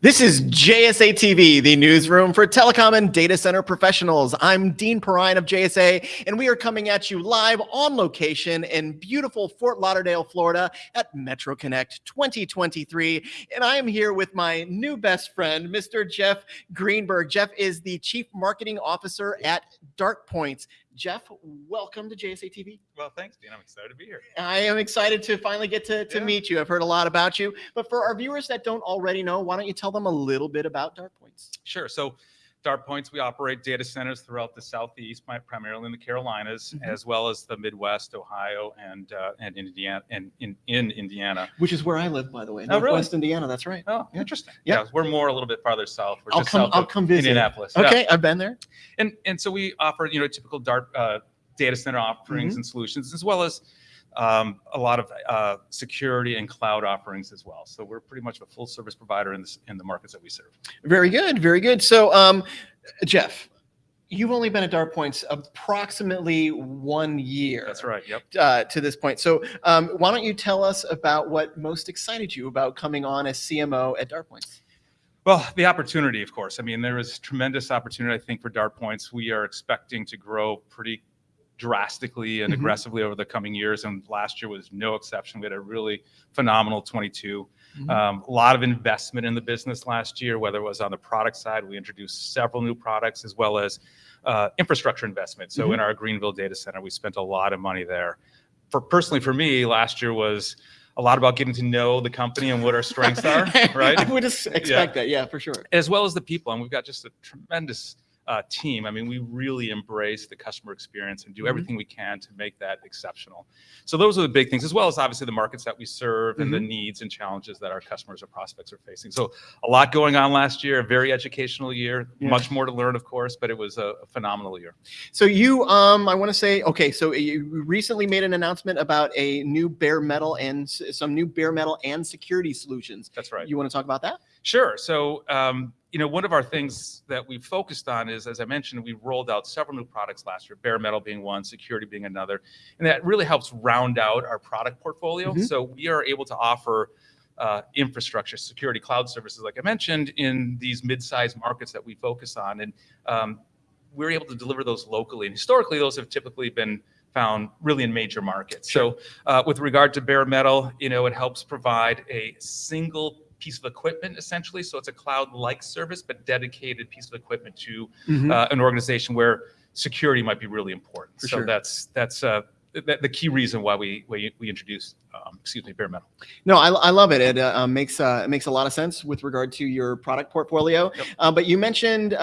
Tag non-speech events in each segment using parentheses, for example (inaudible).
This is JSA TV, the newsroom for telecom and data center professionals. I'm Dean Perrine of JSA, and we are coming at you live on location in beautiful Fort Lauderdale, Florida at Metro Connect 2023. And I am here with my new best friend, Mr. Jeff Greenberg. Jeff is the Chief Marketing Officer at Dart Points. Jeff, welcome to JSA TV. Well, thanks, Dean. I'm excited to be here. I am excited to finally get to, to Yeah. meet you. I've heard a lot about you, but for our viewers that don't already know, why don't you tell them a little bit about Dart Points? Sure. So, Dart Points, we operate data centers throughout the Southeast, primarily in the Carolinas, Mhm. as well as the Midwest, Ohio, and uh, and Indiana, and in in Indiana. Which is where I live, by the way, Oh, really? Northwest Indiana. That's right. Oh, Yeah. interesting. Yeah. Yeah. we're more a little bit farther south. We're I'll just come. south I'll of come visit. Indianapolis. Yeah. Okay, I've been there. And and so we offer you know typical Dart uh, data center offerings Mm-hmm. and solutions, as well as um, a lot of uh, security and cloud offerings as well. So we're pretty much a full service provider in this in the markets that we serve. Very good. Very good. So, um, Jeff, you've only been at Dart Points approximately one year. That's right. Yep. Uh, to this point. So, um, why don't you tell us about what most excited you about coming on as CMO at Dart Points? Well, the opportunity, of course. I mean, there is tremendous opportunity, I think, for Dart Points. We are expecting to grow pretty drastically and Mhm. aggressively over the coming years, and last year was no exception. We had a really phenomenal 22. Mhm. Um, a lot of investment in the business last year, whether it was on the product side, we introduced several new products, as well as uh, infrastructure investment. So Mhm. in our Greenville data center, we spent a lot of money there. For personally, for me, last year was a lot about getting to know the company and what our strengths are, (laughs) right? I would just expect that. Yeah, for sure. as well as the people. And we've got just a tremendous uh, team. I mean, we really embrace the customer experience and do Mhm. everything we can to make that exceptional. So those are the big things, as well as obviously the markets that we serve and the needs and challenges that our customers or prospects are facing. So a lot going on last year, a very educational year, Yeah. much more to learn, of course, but it was a, a phenomenal year. So you, um, I want to say, okay, so you recently made an announcement about a new bare metal and some new bare metal and security solutions. That's right. You want to talk about that? Sure. So, um, you know, one of our things that we've focused on is, as I mentioned, we rolled out several new products last year, bare metal being one, security being another, and that really helps round out our product portfolio. Mhm. So we are able to offer uh, infrastructure, security, cloud services, like I mentioned, in these mid-sized markets that we focus on, and um, we're able to deliver those locally. And historically, those have typically been found really in major markets. So uh, with regard to bare metal, you know, it helps provide a single piece of equipment essentially. So it's a cloud-like service, but dedicated piece of equipment to Mhm. uh, an organization where security might be really important. For so sure. that's that's uh, the, the key reason why we we, we introduced um, excuse me bare metal. No, I, I love it. It uh, uh, makes uh, it makes a lot of sense with regard to your product portfolio. Yep. Uh, but you mentioned uh,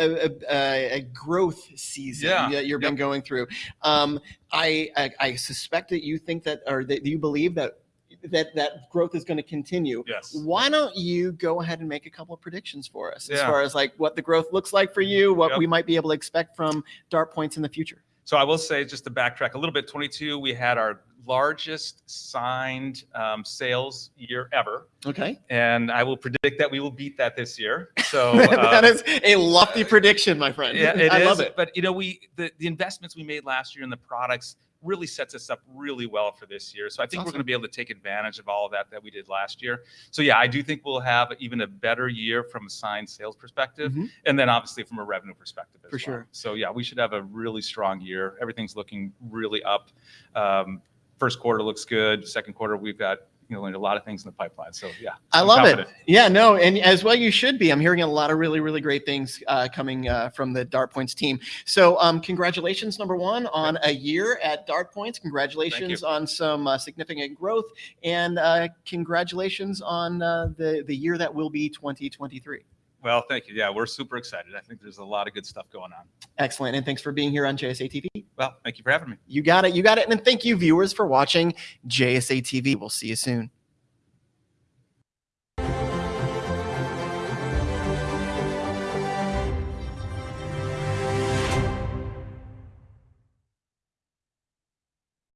a, a, a growth season Yeah. that you've been going through. Um, I, I I suspect that you think that, or that you believe that that that growth is going to continue. Yes. Why don't you go ahead and make a couple of predictions for us as Yeah. far as like what the growth looks like for you, what Yep. we might be able to expect from Dart Points in the future? So I will say, just to backtrack a little bit, 22, we had our largest signed um, sales year ever, Okay, and I will predict that we will beat that this year. So (laughs) that uh, is a lofty prediction, my friend. yeah, it I is. love it. But you know, we the, the investments we made last year in the products really sets us up really well for this year. So I think we're going to be able to take advantage of all of that that we did last year. So yeah, I do think we'll have even a better year from a signed sales perspective, Mhm. and then obviously from a revenue perspective as For well. sure. So yeah, we should have a really strong year. Everything's looking really up. Um, first quarter looks good. Second quarter, we've got you know a lot of things in the pipeline. So yeah, I I'm love confident. it. Yeah, no, and as well you should be. I'm hearing a lot of really, really great things uh, coming uh, from the Dart Points team. So, um, congratulations, number one, on a year at Dart Points. Congratulations on some uh, significant growth, and uh, congratulations on uh, the the year that will be 2023. Well, thank you. Yeah, we're super excited. I think there's a lot of good stuff going on. Excellent, and thanks for being here on JSA TV. Well, thank you for having me. You got it, you got it, and thank you, viewers, for watching JSA TV. We'll see you soon.